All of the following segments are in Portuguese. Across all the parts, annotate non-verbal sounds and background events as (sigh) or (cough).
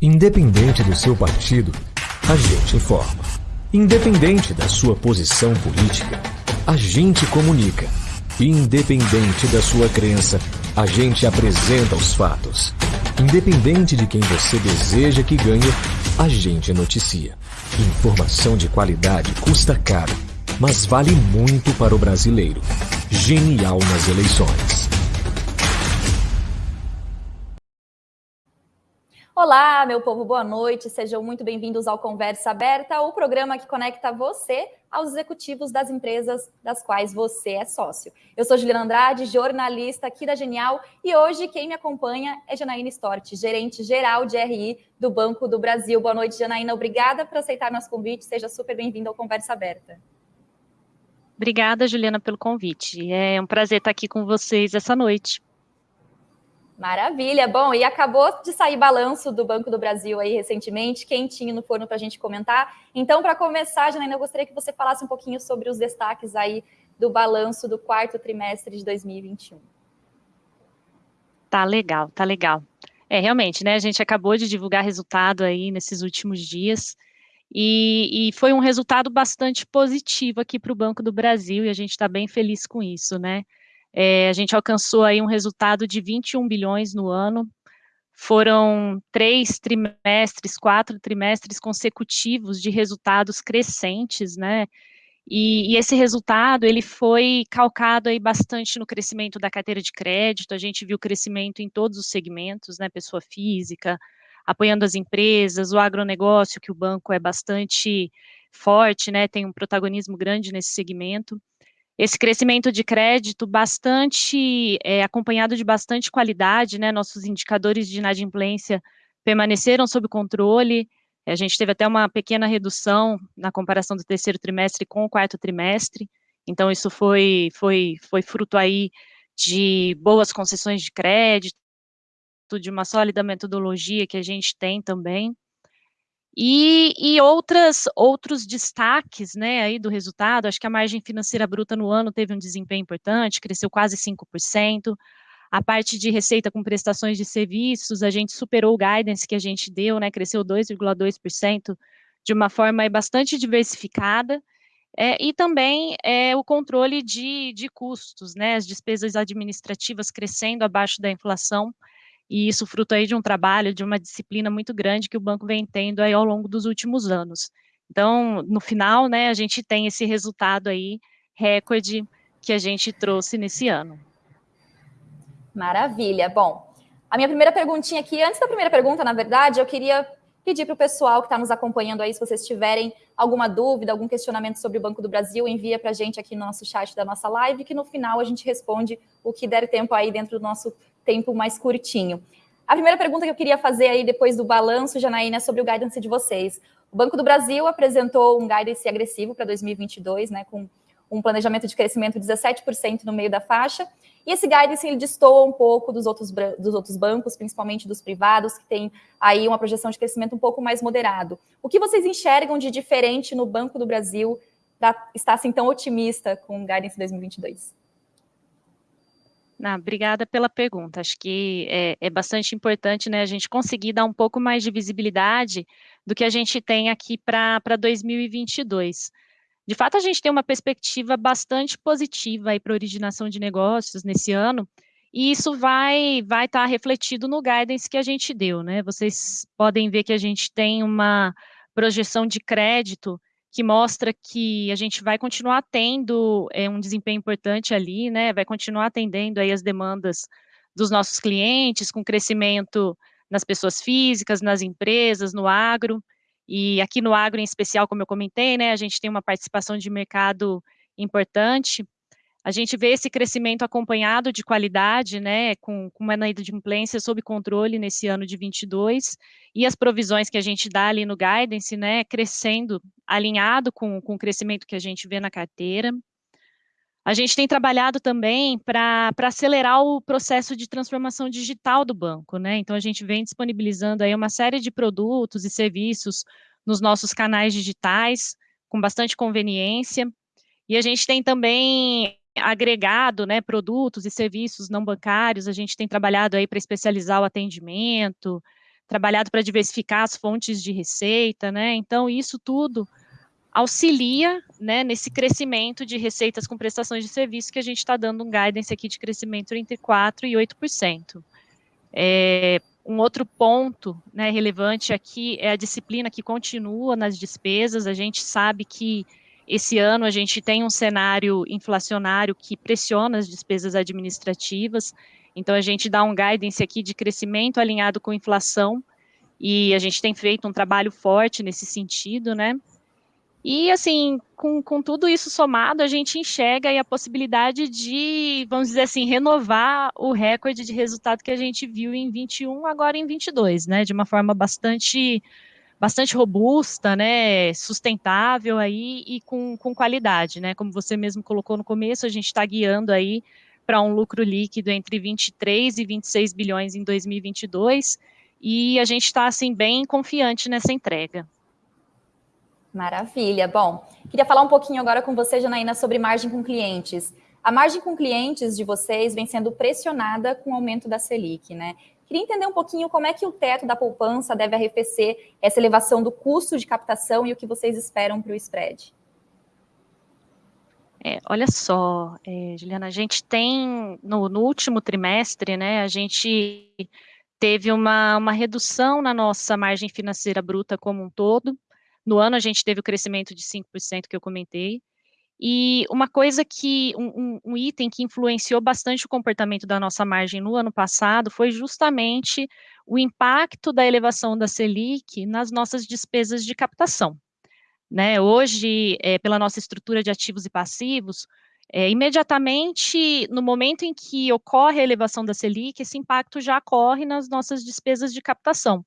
Independente do seu partido, a gente informa. Independente da sua posição política, a gente comunica. Independente da sua crença, a gente apresenta os fatos. Independente de quem você deseja que ganhe, a gente noticia. Informação de qualidade custa caro, mas vale muito para o brasileiro. Genial nas eleições. Olá, meu povo, boa noite. Sejam muito bem-vindos ao Conversa Aberta, o programa que conecta você aos executivos das empresas das quais você é sócio. Eu sou Juliana Andrade, jornalista aqui da Genial, e hoje quem me acompanha é Janaína Stort, gerente geral de RI do Banco do Brasil. Boa noite, Janaína. Obrigada por aceitar nosso convite. Seja super bem-vinda ao Conversa Aberta. Obrigada, Juliana, pelo convite. É um prazer estar aqui com vocês essa noite. Maravilha. Bom, e acabou de sair balanço do Banco do Brasil aí recentemente, quentinho no forno para a gente comentar. Então, para começar, Janaína, eu gostaria que você falasse um pouquinho sobre os destaques aí do balanço do quarto trimestre de 2021. Tá legal, tá legal. É, realmente, né, a gente acabou de divulgar resultado aí nesses últimos dias, e, e foi um resultado bastante positivo aqui para o Banco do Brasil, e a gente está bem feliz com isso, né? É, a gente alcançou aí um resultado de 21 bilhões no ano, foram três trimestres, quatro trimestres consecutivos de resultados crescentes, né? E, e, esse resultado ele foi calcado aí bastante no crescimento da carteira de crédito. A gente viu crescimento em todos os segmentos, né? Pessoa física, apoiando as empresas, o agronegócio, que o banco é bastante forte, né? Tem um protagonismo grande nesse segmento esse crescimento de crédito bastante é, acompanhado de bastante qualidade, né? Nossos indicadores de inadimplência permaneceram sob controle. A gente teve até uma pequena redução na comparação do terceiro trimestre com o quarto trimestre. Então isso foi foi foi fruto aí de boas concessões de crédito, de uma sólida metodologia que a gente tem também. E, e outras, outros destaques, né, aí do resultado, acho que a margem financeira bruta no ano teve um desempenho importante, cresceu quase 5%, a parte de receita com prestações de serviços, a gente superou o guidance que a gente deu, né, cresceu 2,2%, de uma forma bastante diversificada, é, e também é, o controle de, de custos, né, as despesas administrativas crescendo abaixo da inflação, e isso fruto aí de um trabalho, de uma disciplina muito grande que o banco vem tendo aí ao longo dos últimos anos. Então, no final, né, a gente tem esse resultado aí, recorde, que a gente trouxe nesse ano. Maravilha. Bom, a minha primeira perguntinha aqui, antes da primeira pergunta, na verdade, eu queria pedir para o pessoal que está nos acompanhando aí, se vocês tiverem alguma dúvida, algum questionamento sobre o Banco do Brasil, envia para a gente aqui no nosso chat da nossa live, que no final a gente responde o que der tempo aí dentro do nosso tempo mais curtinho. A primeira pergunta que eu queria fazer aí depois do balanço, Janaína, é sobre o guidance de vocês. O Banco do Brasil apresentou um guidance agressivo para 2022, né, com um planejamento de crescimento de 17% no meio da faixa, e esse guidance ele destoa um pouco dos outros, dos outros bancos, principalmente dos privados, que tem aí uma projeção de crescimento um pouco mais moderado. O que vocês enxergam de diferente no Banco do Brasil para estar assim tão otimista com o guidance 2022? Ah, obrigada pela pergunta. Acho que é, é, bastante importante né, a gente conseguir dar um pouco mais de visibilidade do que a gente tem aqui para 2022. De fato, a gente tem uma perspectiva bastante positiva para originação de negócios nesse ano, e isso vai vai estar tá refletido no guidance que a gente deu, né? Vocês podem ver que a gente tem uma projeção de crédito que mostra que a gente vai continuar tendo é, um desempenho importante ali, né? Vai continuar atendendo aí as demandas dos nossos clientes, com crescimento nas pessoas físicas, nas empresas, no agro. E aqui no agro, em especial, como eu comentei, né, a gente tem uma participação de mercado importante. A gente vê esse crescimento acompanhado de qualidade, né, com, com uma inadimplência sob controle nesse ano de 22, e as provisões que a gente dá ali no guidance, né, crescendo, alinhado com, com o crescimento que a gente vê na carteira. A gente tem trabalhado também para acelerar o processo de transformação digital do banco, né, então a gente vem disponibilizando aí uma série de produtos e serviços nos nossos canais digitais, com bastante conveniência, e a gente tem também agregado, né, produtos e serviços não bancários, a gente tem trabalhado aí para especializar o atendimento, trabalhado para diversificar as fontes de receita, né? Então, isso tudo auxilia né, nesse crescimento de receitas com prestações de serviço que a gente está dando um guidance aqui de crescimento entre 4% e 8%. É, um outro ponto né, relevante aqui é a disciplina que continua nas despesas. A gente sabe que esse ano a gente tem um cenário inflacionário que pressiona as despesas administrativas, então a gente dá um guidance aqui de crescimento alinhado com inflação, e a gente tem feito um trabalho forte nesse sentido, né? E, assim, com, com tudo isso somado, a gente enxerga a possibilidade de, vamos dizer assim, renovar o recorde de resultado que a gente viu em 21, agora em 22, né, de uma forma bastante, bastante robusta, né, sustentável aí e com, com qualidade, né, como você mesmo colocou no começo, a gente está guiando aí para um lucro líquido entre 23 e 26 bilhões em 2022, e a gente está, assim, bem confiante nessa entrega. Maravilha. Bom, queria falar um pouquinho agora com você, Janaína, sobre margem com clientes. A margem com clientes de vocês vem sendo pressionada com o aumento da Selic, né? Queria entender um pouquinho como é que o teto da poupança deve arrefecer essa elevação do custo de captação e o que vocês esperam para o spread. É, olha só, é, Juliana, a gente tem, no, no, último trimestre, né, a gente teve uma, uma redução na nossa margem financeira bruta como um todo, no ano a gente teve o crescimento de 5% que eu comentei. E uma coisa que, um, um, item que influenciou bastante o comportamento da nossa margem no ano passado foi justamente o impacto da elevação da Selic nas nossas despesas de captação. Né, hoje, é, pela nossa estrutura de ativos e passivos, é, imediatamente no momento em que ocorre a elevação da Selic, esse impacto já ocorre nas nossas despesas de captação.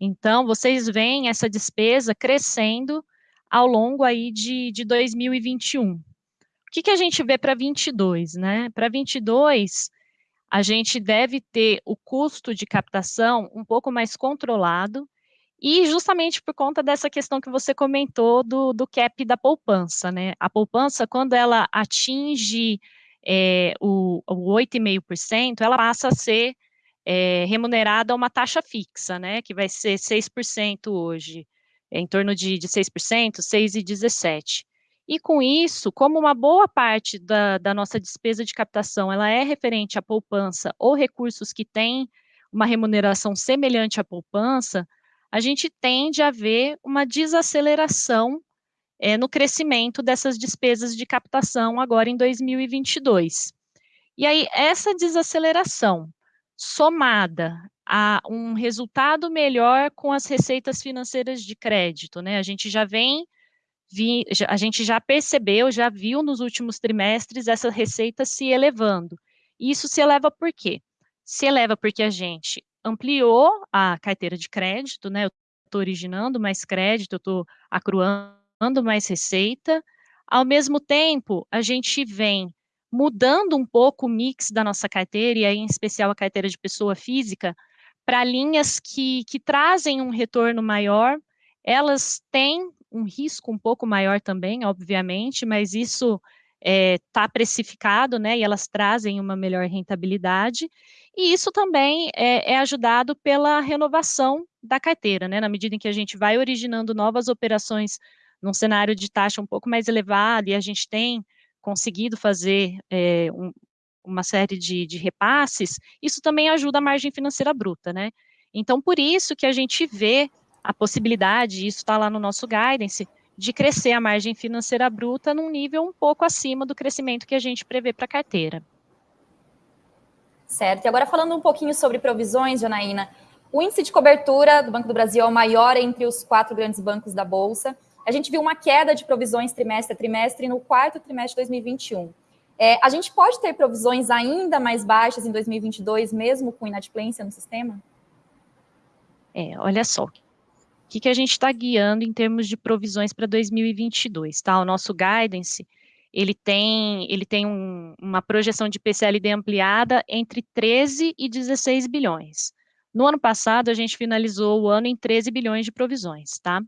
Então, vocês veem essa despesa crescendo ao longo aí de, de 2021. O que, que a gente vê para 22, né? Para 22, a gente deve ter o custo de captação um pouco mais controlado, e justamente por conta dessa questão que você comentou do, do cap da poupança, né? A poupança, quando ela atinge é, o, o 8,5%, ela passa a ser é, remunerada a uma taxa fixa, né, que vai ser 6% hoje, é, em torno de, de 6%, 6,17%. E com isso, como uma boa parte da, da nossa despesa de captação ela é referente à poupança ou recursos que têm uma remuneração semelhante à poupança, a gente tende a ver uma desaceleração é, no crescimento dessas despesas de captação agora em 2022. E aí, essa desaceleração, somada a um resultado melhor com as receitas financeiras de crédito, né? A gente já vem, vi, a gente já percebeu, já viu nos últimos trimestres essa receita se elevando. Isso se eleva por quê? Se eleva porque a gente ampliou a carteira de crédito, né? Eu estou originando mais crédito, eu estou acruando mais receita. Ao mesmo tempo, a gente vem mudando um pouco o mix da nossa carteira, e aí em especial a carteira de pessoa física, para linhas que, que trazem um retorno maior, elas têm um risco um pouco maior também, obviamente, mas isso está é, tá precificado, né, e elas trazem uma melhor rentabilidade, e isso também é, é, ajudado pela renovação da carteira, né, na medida em que a gente vai originando novas operações num cenário de taxa um pouco mais elevado, e a gente tem conseguido fazer é, um, uma série de, de repasses, isso também ajuda a margem financeira bruta, né? Então, por isso que a gente vê a possibilidade, isso está lá no nosso guidance, de crescer a margem financeira bruta num nível um pouco acima do crescimento que a gente prevê para a carteira. Certo. E agora falando um pouquinho sobre provisões, Janaína, o índice de cobertura do Banco do Brasil é o maior entre os quatro grandes bancos da Bolsa. A gente viu uma queda de provisões trimestre a trimestre no quarto trimestre de 2021. É, a gente pode ter provisões ainda mais baixas em 2022, mesmo com inadimplência no sistema? É, olha só, o que, que a gente está guiando em termos de provisões para 2022, tá? O nosso guidance, ele tem, ele tem um, uma projeção de PCLD ampliada entre 13 e 16 bilhões. No ano passado, a gente finalizou o ano em 13 bilhões de provisões, tá?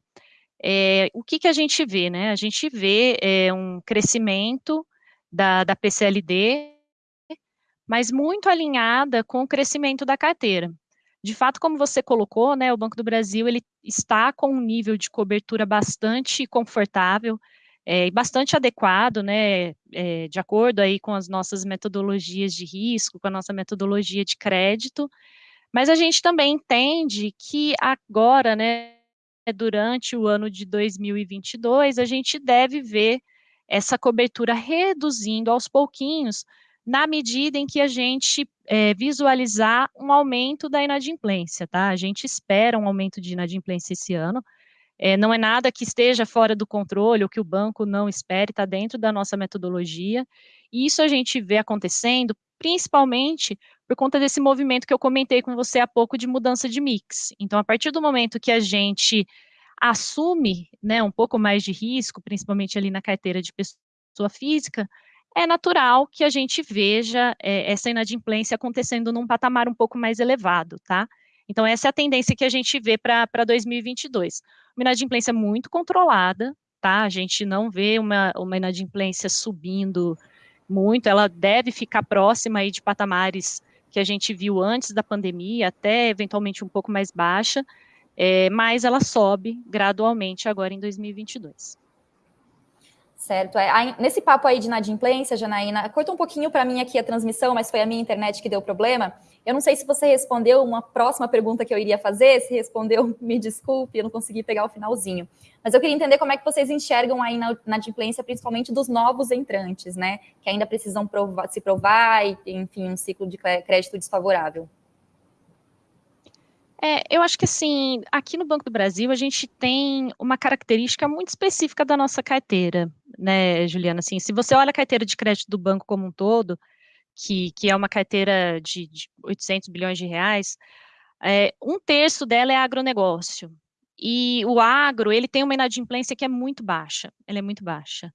É, o que, que a gente vê, né? A gente vê é, um crescimento da, da PCLD, mas muito alinhada com o crescimento da carteira. De fato, como você colocou, né, o Banco do Brasil ele está com um nível de cobertura bastante confortável é, e bastante adequado, né, é, de acordo aí com as nossas metodologias de risco, com a nossa metodologia de crédito, mas a gente também entende que agora, né, durante o ano de 2022, a gente deve ver essa cobertura reduzindo aos pouquinhos, na medida em que a gente é, visualizar um aumento da inadimplência, tá? A gente espera um aumento de inadimplência esse ano, é, não é nada que esteja fora do controle, ou que o banco não espere, está dentro da nossa metodologia, e isso a gente vê acontecendo, principalmente por conta desse movimento que eu comentei com você há pouco de mudança de mix. Então, a partir do momento que a gente assume né, um pouco mais de risco, principalmente ali na carteira de pessoa física, é natural que a gente veja é, essa inadimplência acontecendo num patamar um pouco mais elevado, tá? Então, essa é a tendência que a gente vê para 2022. Uma inadimplência muito controlada, tá? A gente não vê uma, uma inadimplência subindo muito, ela deve ficar próxima aí de patamares que a gente viu antes da pandemia, até eventualmente um pouco mais baixa, é, mas ela sobe gradualmente agora em 2022. Certo. É, nesse papo aí de inadimplência, Janaína, corta um pouquinho para mim aqui a transmissão, mas foi a minha internet que deu problema. Eu não sei se você respondeu uma próxima pergunta que eu iria fazer, se respondeu, (laughs) me desculpe, eu não consegui pegar o finalzinho. Mas eu queria entender como é que vocês enxergam na inadimplência, principalmente dos novos entrantes, né? Que ainda precisam provar, se provar e, enfim, um ciclo de crédito desfavorável. É, eu acho que assim, aqui no Banco do Brasil a gente tem uma característica muito específica da nossa carteira, né, Juliana? Assim, se você olha a carteira de crédito do banco como um todo, que, que é uma carteira de, de 800 bilhões de reais, é, um terço dela é agronegócio. E o agro, ele tem uma inadimplência que é muito baixa, ela é muito baixa.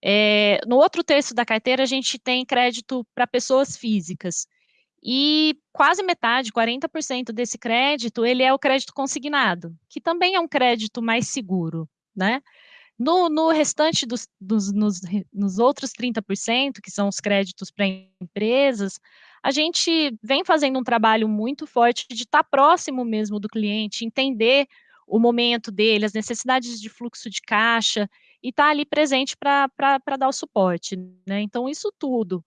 É, no outro terço da carteira, a gente tem crédito para pessoas físicas. E quase metade, 40% desse crédito, ele é o crédito consignado, que também é um crédito mais seguro, né? No, no restante dos, dos nos, nos outros 30%, que são os créditos para empresas, a gente vem fazendo um trabalho muito forte de estar tá próximo mesmo do cliente, entender o momento dele, as necessidades de fluxo de caixa, e estar tá ali presente para dar o suporte, né? Então, isso tudo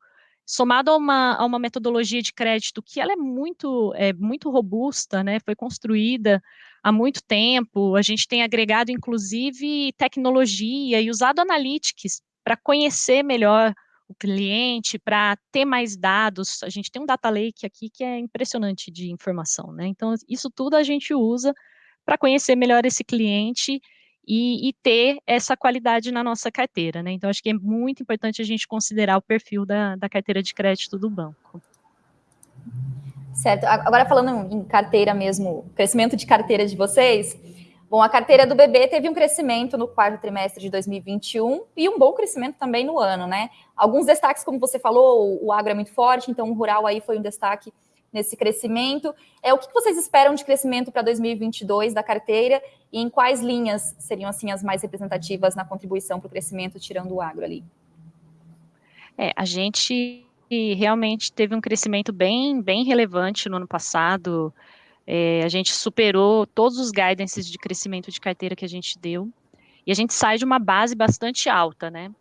somado a uma, a uma metodologia de crédito que ela é muito, é, muito robusta, né, foi construída há muito tempo, a gente tem agregado, inclusive, tecnologia e usado analytics para conhecer melhor o cliente, para ter mais dados, a gente tem um data lake aqui que é impressionante de informação, né, então isso tudo a gente usa para conhecer melhor esse cliente e, e, ter essa qualidade na nossa carteira, né? Então, acho que é muito importante a gente considerar o perfil da, da carteira de crédito do banco. Certo. Agora, falando em carteira mesmo, crescimento de carteira de vocês, bom, a carteira do BB teve um crescimento no quarto trimestre de 2021 e um bom crescimento também no ano, né? Alguns destaques, como você falou, o agro é muito forte, então o rural aí foi um destaque nesse crescimento. É o que vocês esperam de crescimento para 2022 da carteira e em quais linhas seriam assim as mais representativas na contribuição para o crescimento, tirando o agro ali? É, a gente realmente teve um crescimento bem, bem relevante no ano passado. É, a gente superou todos os guidances de crescimento de carteira que a gente deu. E a gente sai de uma base bastante alta, né?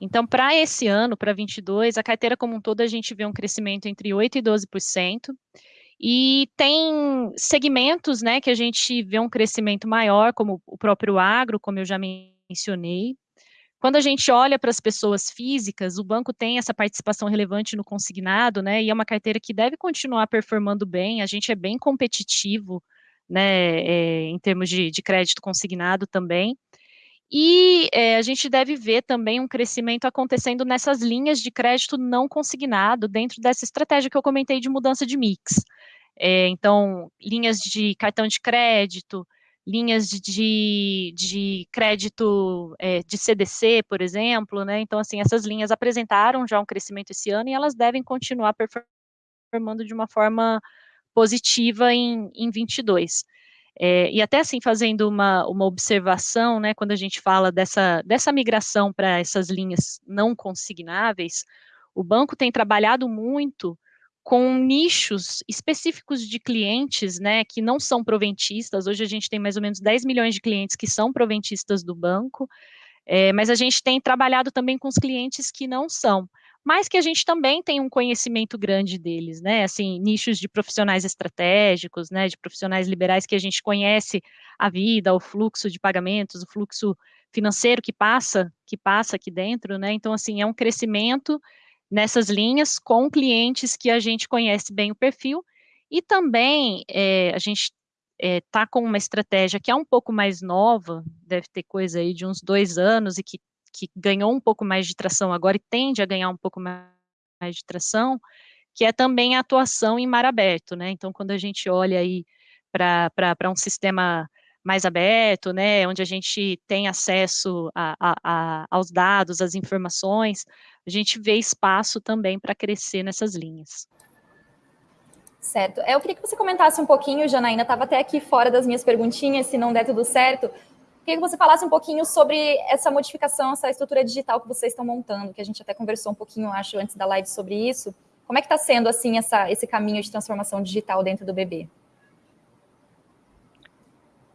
Então, para esse ano, para 22, a carteira como um todo, a gente vê um crescimento entre 8% e 12%. E tem segmentos, né, que a gente vê um crescimento maior, como o próprio agro, como eu já mencionei. Quando a gente olha para as pessoas físicas, o banco tem essa participação relevante no consignado, né, e é uma carteira que deve continuar performando bem, a gente é bem competitivo, né, é, em termos de, de crédito consignado também. E é, a gente deve ver também um crescimento acontecendo nessas linhas de crédito não consignado, dentro dessa estratégia que eu comentei de mudança de mix. É, então, linhas de cartão de crédito, linhas de, de, crédito é, de CDC, por exemplo, né? Então, assim, essas linhas apresentaram já um crescimento esse ano e elas devem continuar performando de uma forma positiva em, em 22. É, e até assim, fazendo uma, uma observação, né, quando a gente fala dessa, dessa migração para essas linhas não consignáveis, o banco tem trabalhado muito com nichos específicos de clientes, né, que não são proventistas. Hoje a gente tem mais ou menos 10 milhões de clientes que são proventistas do banco, é, mas a gente tem trabalhado também com os clientes que não são, mas que a gente também tem um conhecimento grande deles, né, assim, nichos de profissionais estratégicos, né, de profissionais liberais que a gente conhece a vida, o fluxo de pagamentos, o fluxo financeiro que passa, que passa aqui dentro, né, então, assim, é um crescimento nessas linhas com clientes que a gente conhece bem o perfil, e também é, a gente está eh, com uma estratégia que é um pouco mais nova, deve ter coisa aí de uns dois anos e que, que ganhou um pouco mais de tração agora e tende a ganhar um pouco mais de tração, que é também a atuação em mar aberto, né? Então, quando a gente olha aí para um sistema mais aberto, né, onde a gente tem acesso a, a, a, aos dados, às informações, a gente vê espaço também para crescer nessas linhas. Certo. É, eu queria que você comentasse um pouquinho, Janaína, estava até aqui fora das minhas perguntinhas, se não der tudo certo, queria que você falasse um pouquinho sobre essa modificação, essa estrutura digital que vocês estão montando, que a gente até conversou um pouquinho, acho, antes da live sobre isso. Como é que está sendo, assim, essa, esse caminho de transformação digital dentro do BB?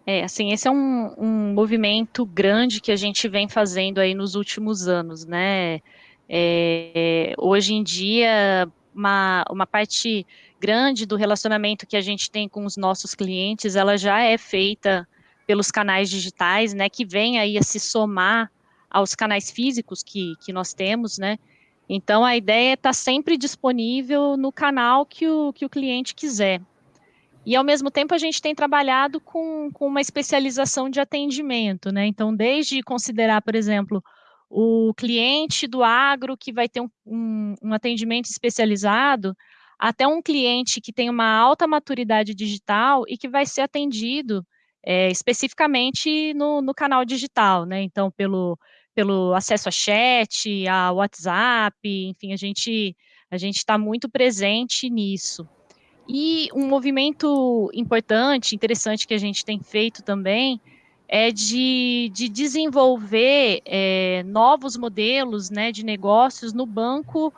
É, assim, esse é um, um movimento grande que a gente vem fazendo aí nos últimos anos, né? É, hoje em dia, uma, uma parte grande do relacionamento que a gente tem com os nossos clientes, ela já é feita pelos canais digitais, né, que vem aí a se somar aos canais físicos que, que nós temos, né, então a ideia é estar tá sempre disponível no canal que o, que o cliente quiser. E ao mesmo tempo a gente tem trabalhado com, com uma especialização de atendimento, né, então desde considerar, por exemplo, o cliente do agro que vai ter um, um, um atendimento especializado, até um cliente que tem uma alta maturidade digital e que vai ser atendido é, especificamente no, no, canal digital, né? Então, pelo, pelo acesso a chat, a WhatsApp, enfim, a gente a gente está muito presente nisso. E um movimento importante, interessante que a gente tem feito também é de, de desenvolver é, novos modelos né, de negócios no banco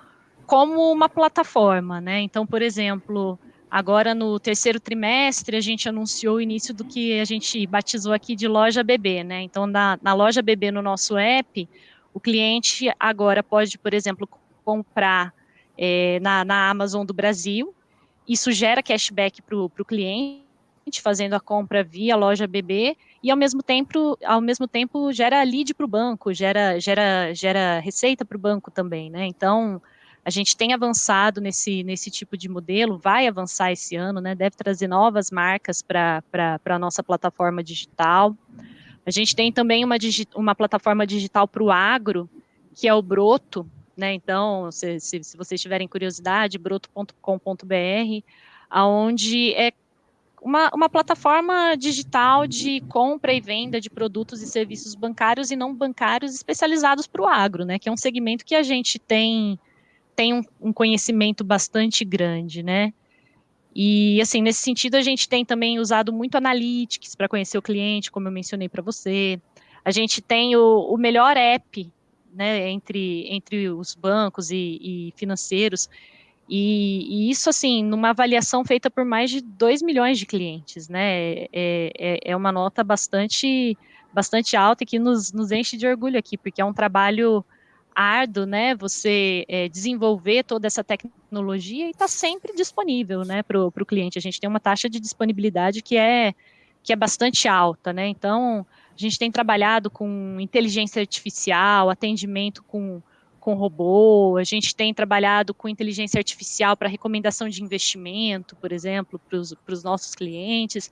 como uma plataforma, né? Então, por exemplo, agora no terceiro trimestre a gente anunciou o início do que a gente batizou aqui de loja BB, né? Então, na, na loja BB no nosso app, o cliente agora pode, por exemplo, comprar é, na, na Amazon do Brasil, isso gera cashback para o cliente, fazendo a compra via loja BB, e ao mesmo tempo, ao mesmo tempo gera lead para o banco, gera, gera, gera receita para o banco também, né? Então, a gente tem avançado nesse, nesse tipo de modelo, vai avançar esse ano, né? Deve trazer novas marcas para a nossa plataforma digital. A gente tem também uma, uma plataforma digital para o agro, que é o Broto, né? Então, se, se, se vocês tiverem curiosidade, broto.com.br, aonde é uma, uma plataforma digital de compra e venda de produtos e serviços bancários e não bancários especializados para o agro, né? Que é um segmento que a gente tem tem um, um conhecimento bastante grande, né? E, assim, nesse sentido, a gente tem também usado muito analytics para conhecer o cliente, como eu mencionei para você. A gente tem o, o, melhor app, né, entre, entre os bancos e, e financeiros, e, e, isso, assim, numa avaliação feita por mais de 2 milhões de clientes, né, é, é, é uma nota bastante, bastante alta e que nos, nos enche de orgulho aqui, porque é um trabalho árduo, né, você é, desenvolver toda essa tecnologia e está sempre disponível, né, para o cliente. A gente tem uma taxa de disponibilidade que é, que é bastante alta, né, então a gente tem trabalhado com inteligência artificial, atendimento com, com robô, a gente tem trabalhado com inteligência artificial para recomendação de investimento, por exemplo, para os nossos clientes.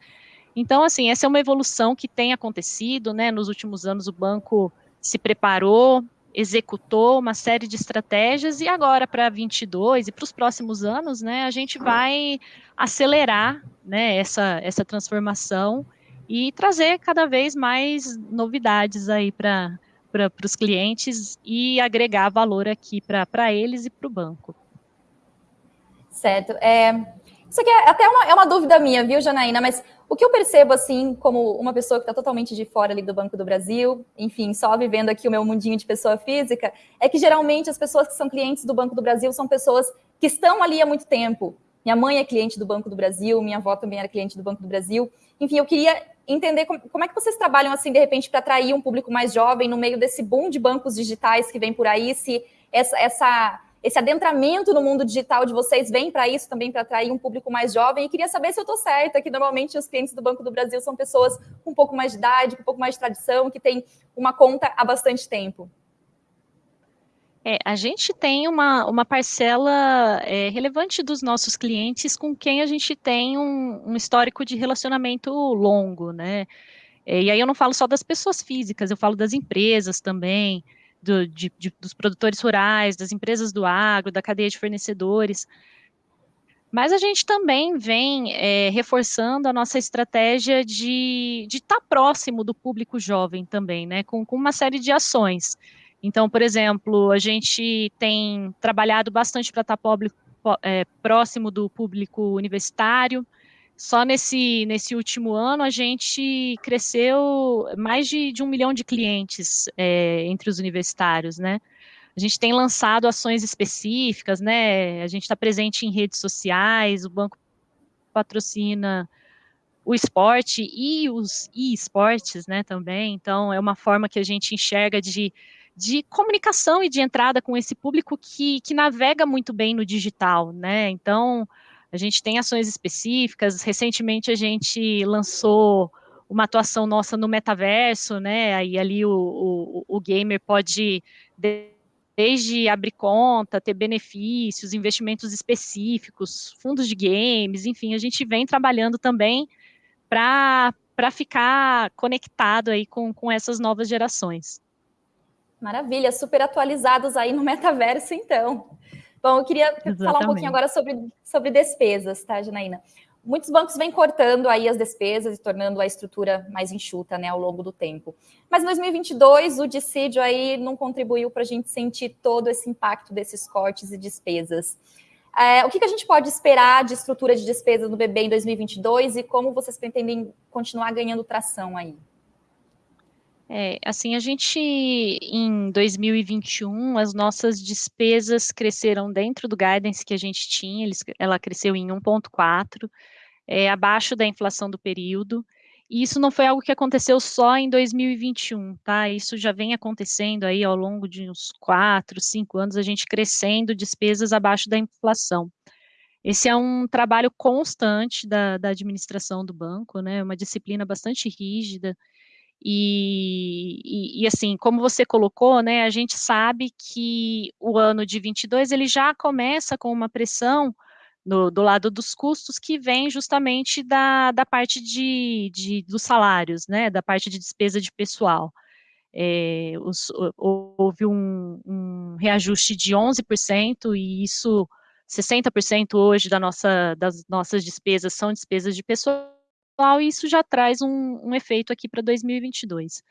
Então, assim, essa é uma evolução que tem acontecido, né, nos últimos anos o banco se preparou, executou uma série de estratégias e agora para 22 e para os próximos anos, né, a gente vai acelerar, né, essa, essa transformação e trazer cada vez mais novidades aí para para os clientes e agregar valor aqui para eles e para o banco. Certo. É, isso aqui é até uma, é uma dúvida minha, viu, Janaína? Mas o que eu percebo, assim, como uma pessoa que está totalmente de fora ali do Banco do Brasil, enfim, só vivendo aqui o meu mundinho de pessoa física, é que geralmente as pessoas que são clientes do Banco do Brasil são pessoas que estão ali há muito tempo. Minha mãe é cliente do Banco do Brasil, minha avó também era cliente do Banco do Brasil. Enfim, eu queria entender como, como é que vocês trabalham assim, de repente, para atrair um público mais jovem no meio desse boom de bancos digitais que vem por aí, se essa, essa esse adentramento no mundo digital de vocês vem para isso também, para atrair um público mais jovem. E queria saber se eu estou certa, que normalmente os clientes do Banco do Brasil são pessoas com um pouco mais de idade, com um pouco mais de tradição, que têm uma conta há bastante tempo. É, a gente tem uma, uma parcela é, relevante dos nossos clientes com quem a gente tem um, um histórico de relacionamento longo, né? É, e aí eu não falo só das pessoas físicas, eu falo das empresas também, do, de, de, dos produtores rurais, das empresas do agro, da cadeia de fornecedores. Mas a gente também vem é, reforçando a nossa estratégia de estar tá próximo do público jovem também, né? Com, com uma série de ações. Então, por exemplo, a gente tem trabalhado bastante para estar tá é, próximo do público universitário. Só nesse, nesse último ano a gente cresceu mais de, de um milhão de clientes é, entre os universitários, né? A gente tem lançado ações específicas, né? A gente está presente em redes sociais, o banco patrocina o esporte e os e-esportes, né, também. Então, é uma forma que a gente enxerga de de comunicação e de entrada com esse público que, que navega muito bem no digital, né? Então, a gente tem ações específicas. Recentemente, a gente lançou uma atuação nossa no metaverso, né? Aí ali o, o, o gamer pode desde abrir conta, ter benefícios, investimentos específicos, fundos de games, enfim, a gente vem trabalhando também para ficar conectado aí com, com essas novas gerações. Maravilha, super atualizados aí no metaverso, então. Bom, eu queria Exatamente. falar um pouquinho agora sobre, sobre despesas, tá, Janaína? Muitos bancos vêm cortando aí as despesas e tornando a estrutura mais enxuta, né, ao longo do tempo. Mas em 2022, o dissídio aí não contribuiu para a gente sentir todo esse impacto desses cortes e despesas. É, o que, que, a gente pode esperar de estrutura de despesas no BB em 2022 e como vocês pretendem continuar ganhando tração aí? É, assim, a gente, em 2021, as nossas despesas cresceram dentro do guidance que a gente tinha, eles, ela cresceu em 1,4, é, abaixo da inflação do período, e isso não foi algo que aconteceu só em 2021, tá? Isso já vem acontecendo aí ao longo de uns 4, 5 anos, a gente crescendo despesas abaixo da inflação. Esse é um trabalho constante da, da administração do banco, né? Uma disciplina bastante rígida, e, e, e, assim, como você colocou, né, a gente sabe que o ano de 22 ele já começa com uma pressão no, do lado dos custos que vem justamente da, da parte de, de, dos salários, né, da parte de despesa de pessoal. É, os, houve um, um, reajuste de 11% e isso 60% hoje da nossa, das nossas despesas são despesas de pessoal e isso já traz um, um efeito aqui para 2022.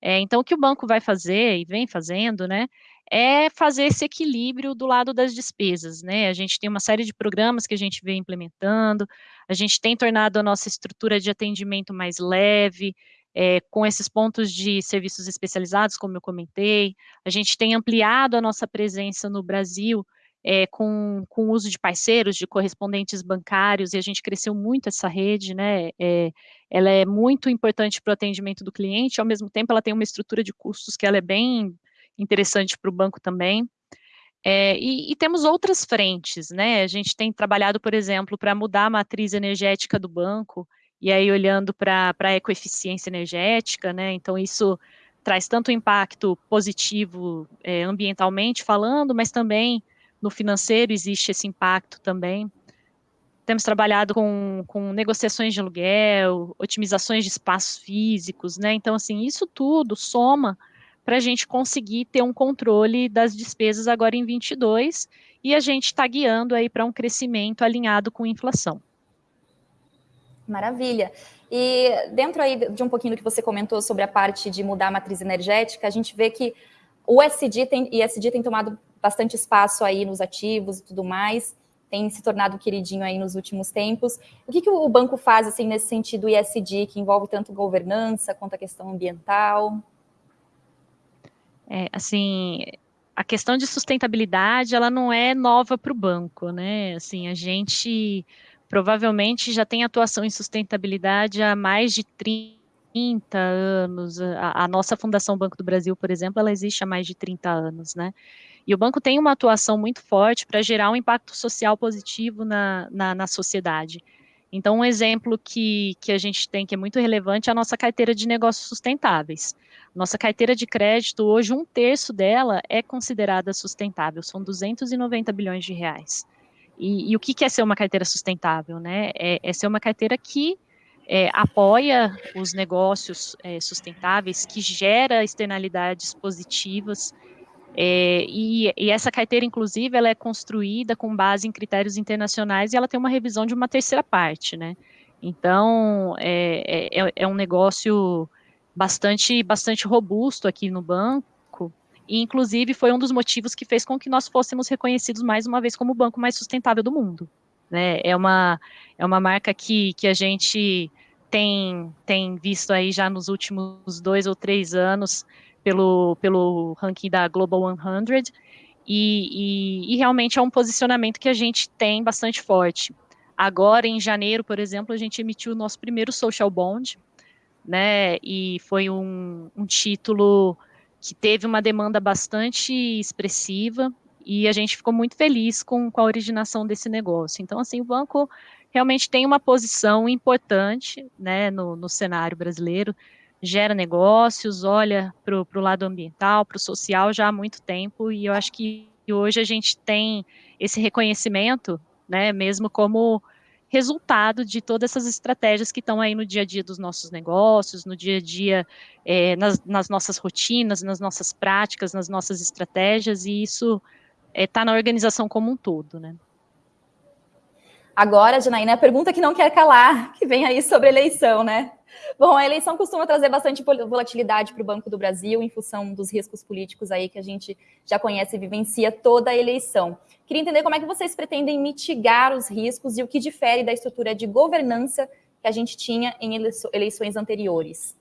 É, então, o que o banco vai fazer e vem fazendo, né, é fazer esse equilíbrio do lado das despesas, né, a gente tem uma série de programas que a gente vem implementando, a gente tem tornado a nossa estrutura de atendimento mais leve, é, com esses pontos de serviços especializados, como eu comentei, a gente tem ampliado a nossa presença no Brasil, é, com, com o uso de parceiros, de correspondentes bancários, e a gente cresceu muito essa rede, né, é, ela é muito importante para o atendimento do cliente, ao mesmo tempo ela tem uma estrutura de custos que ela é bem interessante para o banco também, é, e, e, temos outras frentes, né, a gente tem trabalhado, por exemplo, para mudar a matriz energética do banco, e aí olhando para a ecoeficiência energética, né, então isso traz tanto impacto positivo ambientalmente falando, mas também no financeiro existe esse impacto também. Temos trabalhado com, com negociações de aluguel, otimizações de espaços físicos, né? Então, assim, isso tudo soma para a gente conseguir ter um controle das despesas agora em 22 e a gente está guiando aí para um crescimento alinhado com inflação. Maravilha. E dentro aí de um pouquinho do que você comentou sobre a parte de mudar a matriz energética, a gente vê que o SD tem, ESG tem tomado bastante espaço aí nos ativos e tudo mais, tem se tornado queridinho aí nos últimos tempos. O que, que o banco faz assim nesse sentido ISD, que envolve tanto governança quanto a questão ambiental? É, assim, a questão de sustentabilidade, ela não é nova para o banco, né? Assim, a gente provavelmente já tem atuação em sustentabilidade há mais de 30 anos. A, a, nossa Fundação Banco do Brasil, por exemplo, ela existe há mais de 30 anos, né? E o banco tem uma atuação muito forte para gerar um impacto social positivo na, na, na sociedade. Então, um exemplo que, que a gente tem que é muito relevante é a nossa carteira de negócios sustentáveis. Nossa carteira de crédito, hoje, um terço dela é considerada sustentável, são 290 bilhões de reais. E, e o que, é ser uma carteira sustentável? Né? É, é ser uma carteira que é, apoia os negócios é, sustentáveis, que gera externalidades positivas, é, e, e, essa carteira, inclusive, ela é construída com base em critérios internacionais e ela tem uma revisão de uma terceira parte, né? Então, é, é, é, é um negócio bastante, bastante robusto aqui no banco, e inclusive foi um dos motivos que fez com que nós fôssemos reconhecidos mais uma vez como o banco mais sustentável do mundo. Né? É, uma, é uma marca que, que a gente tem, tem visto aí já nos últimos dois ou três anos, pelo, pelo ranking da Global 100, e, e, e, realmente é um posicionamento que a gente tem bastante forte. Agora, em janeiro, por exemplo, a gente emitiu o nosso primeiro social bond, né, e foi um, um título que teve uma demanda bastante expressiva, e a gente ficou muito feliz com, com a originação desse negócio. Então, assim, o banco realmente tem uma posição importante, né, no, no cenário brasileiro, gera negócios, olha para o lado ambiental, para o social já há muito tempo, e eu acho que hoje a gente tem esse reconhecimento, né, mesmo como resultado de todas essas estratégias que estão aí no dia a dia dos nossos negócios, no dia a dia, é, nas, nas, nossas rotinas, nas nossas práticas, nas nossas estratégias, e isso está é, na organização como um todo, né. Agora, Janaína, a pergunta que não quer calar, que vem aí sobre eleição, né? Bom, a eleição costuma trazer bastante volatilidade para o Banco do Brasil, em função dos riscos políticos aí que a gente já conhece e vivencia toda a eleição. Queria entender como é que vocês pretendem mitigar os riscos e o que difere da estrutura de governança que a gente tinha em eleições anteriores.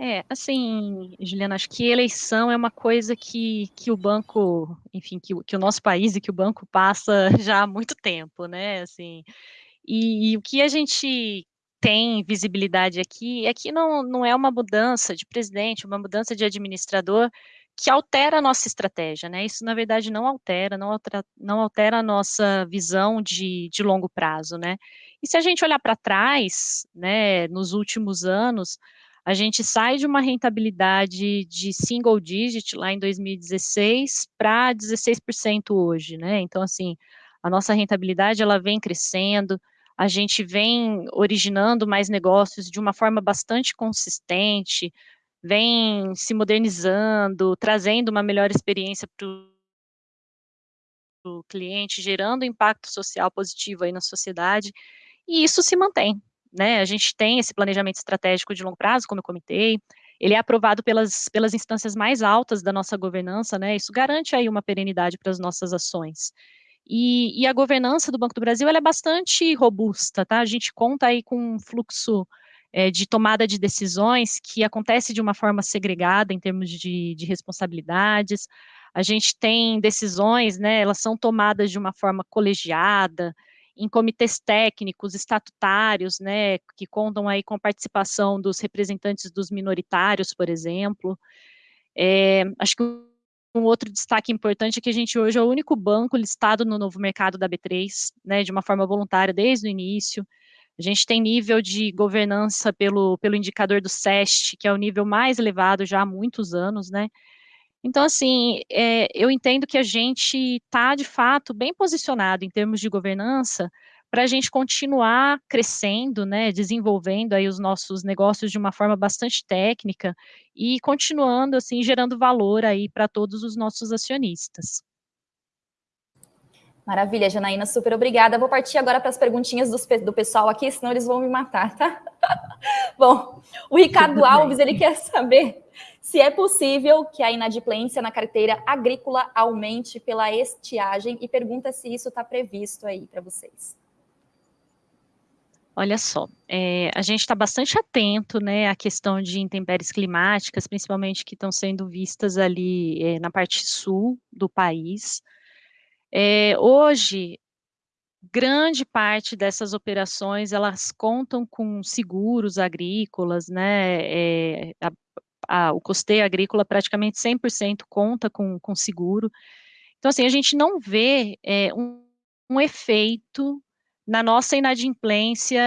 É, assim, Juliana, acho que eleição é uma coisa que, que o banco, enfim, que, que o nosso país e que o banco passa (laughs) já há muito tempo, né, assim, e, e, o que a gente tem visibilidade aqui é que não, não é uma mudança de presidente, uma mudança de administrador que altera a nossa estratégia, né? Isso, na verdade, não altera, não altera, não altera a nossa visão de, de longo prazo, né? E se a gente olhar para trás, né, nos últimos anos, a gente sai de uma rentabilidade de single digit lá em 2016 para 16% hoje, né? Então, assim, a nossa rentabilidade ela vem crescendo, a gente vem originando mais negócios de uma forma bastante consistente, vem se modernizando, trazendo uma melhor experiência para o cliente, gerando impacto social positivo aí na sociedade, e isso se mantém, né? A gente tem esse planejamento estratégico de longo prazo, como eu comentei, ele é aprovado pelas, pelas instâncias mais altas da nossa governança, né? Isso garante aí uma perenidade para as nossas ações. E, e, a governança do Banco do Brasil é bastante robusta, tá? A gente conta aí com um fluxo é, de tomada de decisões que acontece de uma forma segregada em termos de, de responsabilidades. A gente tem decisões, né? Elas são tomadas de uma forma colegiada, em comitês técnicos, estatutários, né, que contam aí com a participação dos representantes dos minoritários, por exemplo. É, acho que um outro destaque importante é que a gente hoje é o único banco listado no novo mercado da B3, né, de uma forma voluntária desde o início. A gente tem nível de governança pelo, pelo indicador do SEST, que é o nível mais elevado já há muitos anos, né? Então, assim, é, eu entendo que a gente está, de fato, bem posicionado em termos de governança para a gente continuar crescendo, né, desenvolvendo aí os nossos negócios de uma forma bastante técnica e continuando assim gerando valor aí para todos os nossos acionistas. Maravilha, Janaína, super obrigada. Vou partir agora para as perguntinhas do, do pessoal aqui, senão eles vão me matar, tá? (laughs) Bom, o Ricardo Alves, ele quer saber se é possível que a inadimplência na carteira agrícola aumente pela estiagem e pergunta se isso está previsto aí para vocês. Olha só, é, a gente está bastante atento, né, à questão de intempéries climáticas, principalmente que estão sendo vistas ali é, na parte sul do país. É, hoje, grande parte dessas operações, elas contam com seguros agrícolas, né, a, a, o custeio agrícola praticamente 100% conta com, com seguro. Então, assim, a gente não vê um, um efeito na nossa inadimplência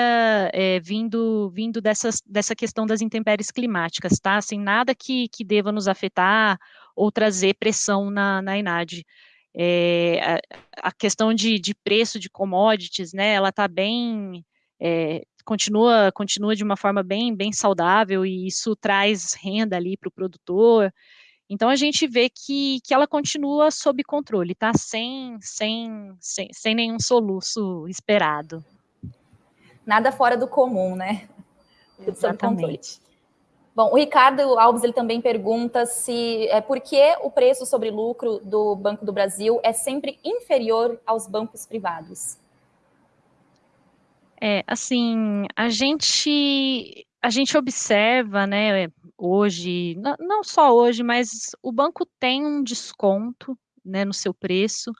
é, vindo, vindo dessas, dessa questão das intempéries climáticas, tá? Assim, nada que, que deva nos afetar ou trazer pressão na, na INAD. É, a, a, questão de, de preço de commodities, né, ela está bem, é, continua, continua de uma forma bem, bem saudável e isso traz renda ali para o produtor, então a gente vê que, que ela continua sob controle, tá? Sem, sem, sem, sem nenhum soluço esperado. Nada fora do comum, né? Tudo sob controle. Bom, o Ricardo Alves ele também pergunta se é por que o preço sobre lucro do Banco do Brasil é sempre inferior aos bancos privados. É, assim, a gente a gente observa, né, hoje, não só hoje, mas o banco tem um desconto, né, no seu preço,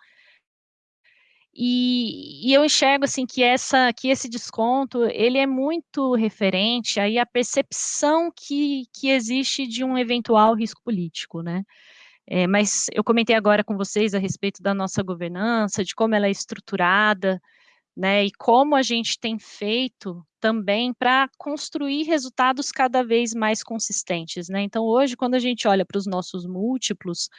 e, e, eu enxergo assim que essa que esse desconto ele é muito referente aí à percepção que, que existe de um eventual risco político, né? É, mas eu comentei agora com vocês a respeito da nossa governança, de como ela é estruturada, né? E como a gente tem feito também para construir resultados cada vez mais consistentes, né? Então, hoje, quando a gente olha para os nossos múltiplos,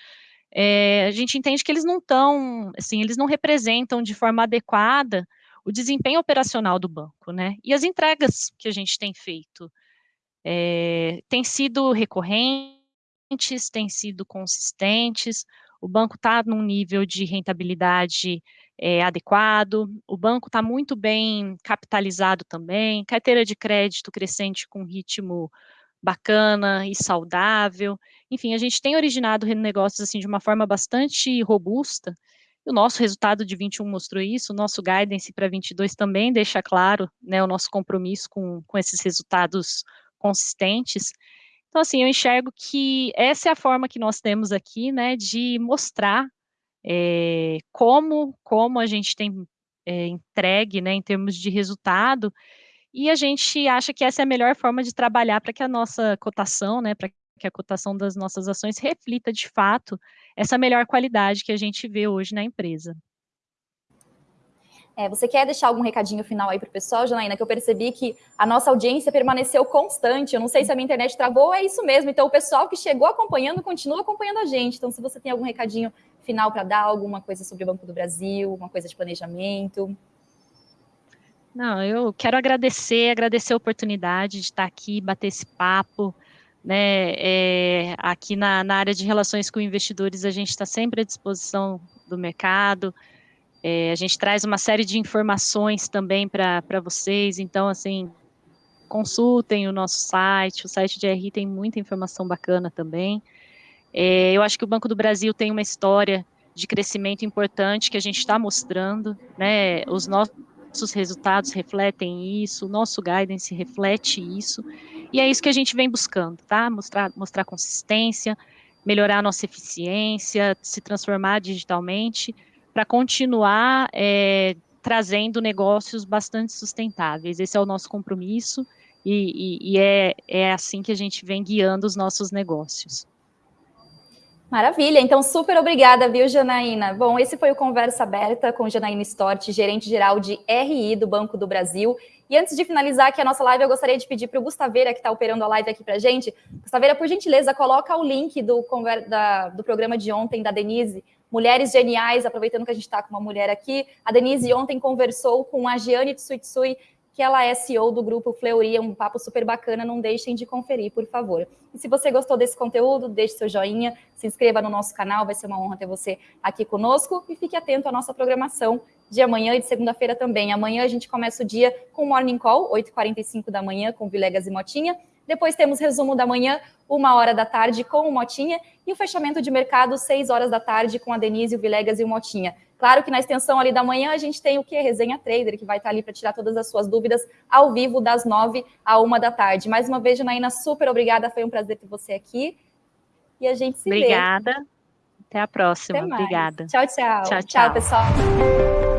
é, a gente entende que eles não estão, assim, eles não representam de forma adequada o desempenho operacional do banco, né? E as entregas que a gente tem feito é, têm sido recorrentes, têm sido consistentes, o banco está num nível de rentabilidade é, adequado, o banco está muito bem capitalizado também, carteira de crédito crescente com ritmo bacana e saudável. Enfim, a gente tem originado negócios assim de uma forma bastante robusta. O nosso resultado de 21 mostrou isso, o nosso guidance para 22 também deixa claro, né, o nosso compromisso com, com esses resultados consistentes. Então, assim, eu enxergo que essa é a forma que nós temos aqui, né, de mostrar é, como, como a gente tem é, entregue, né, em termos de resultado, e a gente acha que essa é a melhor forma de trabalhar para que a nossa cotação, né, para que a cotação das nossas ações reflita de fato essa melhor qualidade que a gente vê hoje na empresa. É, você quer deixar algum recadinho final aí para o pessoal, Janaína? Que eu percebi que a nossa audiência permaneceu constante. Eu não sei se a minha internet travou, é isso mesmo. Então, o pessoal que chegou acompanhando, continua acompanhando a gente. Então, se você tem algum recadinho final para dar, alguma coisa sobre o Banco do Brasil, alguma coisa de planejamento. Não, eu quero agradecer, agradecer a oportunidade de estar aqui, bater esse papo, né, é, aqui na, na, área de relações com investidores, a gente está sempre à disposição do mercado, é, a gente traz uma série de informações também para vocês, então, assim, consultem o nosso site, o site de RI tem muita informação bacana também. É, eu acho que o Banco do Brasil tem uma história de crescimento importante que a gente está mostrando, né, os nossos resultados refletem isso, o nosso guidance reflete isso, e é isso que a gente vem buscando, tá? Mostrar, mostrar consistência, melhorar a nossa eficiência, se transformar digitalmente, para continuar é, trazendo negócios bastante sustentáveis. Esse é o nosso compromisso, e, e, e é, é assim que a gente vem guiando os nossos negócios. Maravilha, então super obrigada, viu, Janaína? Bom, esse foi o Conversa Aberta com Janaína Stort, gerente-geral de RI do Banco do Brasil. E antes de finalizar aqui a nossa live, eu gostaria de pedir para o Gustaveira, que está operando a live aqui para a gente. Gustaveira, por gentileza, coloca o link do, da, do programa de ontem da Denise, Mulheres Geniais, aproveitando que a gente está com uma mulher aqui. A Denise ontem conversou com a Giane Tsuitsui, que ela é CEO do grupo Fleury, é um papo super bacana, não deixem de conferir, por favor. E se você gostou desse conteúdo, deixe seu joinha, se inscreva no nosso canal, vai ser uma honra ter você aqui conosco e fique atento à nossa programação de amanhã e de segunda-feira também. Amanhã a gente começa o dia com o Morning Call, 8h45 da manhã, com Vilegas e Motinha. Depois temos resumo da manhã, uma hora da tarde com o Motinha e o fechamento de mercado, seis horas da tarde com a Denise, o Vilegas e o Motinha. Claro que na extensão ali da manhã a gente tem o que? Resenha Trader, que vai estar ali para tirar todas as suas dúvidas ao vivo das nove à uma da tarde. Mais uma vez, Janaína, super obrigada, foi um prazer ter você aqui. E a gente se obrigada. vê. Obrigada. Até a próxima. Até obrigada. Tchau, tchau. Tchau, tchau. tchau pessoal.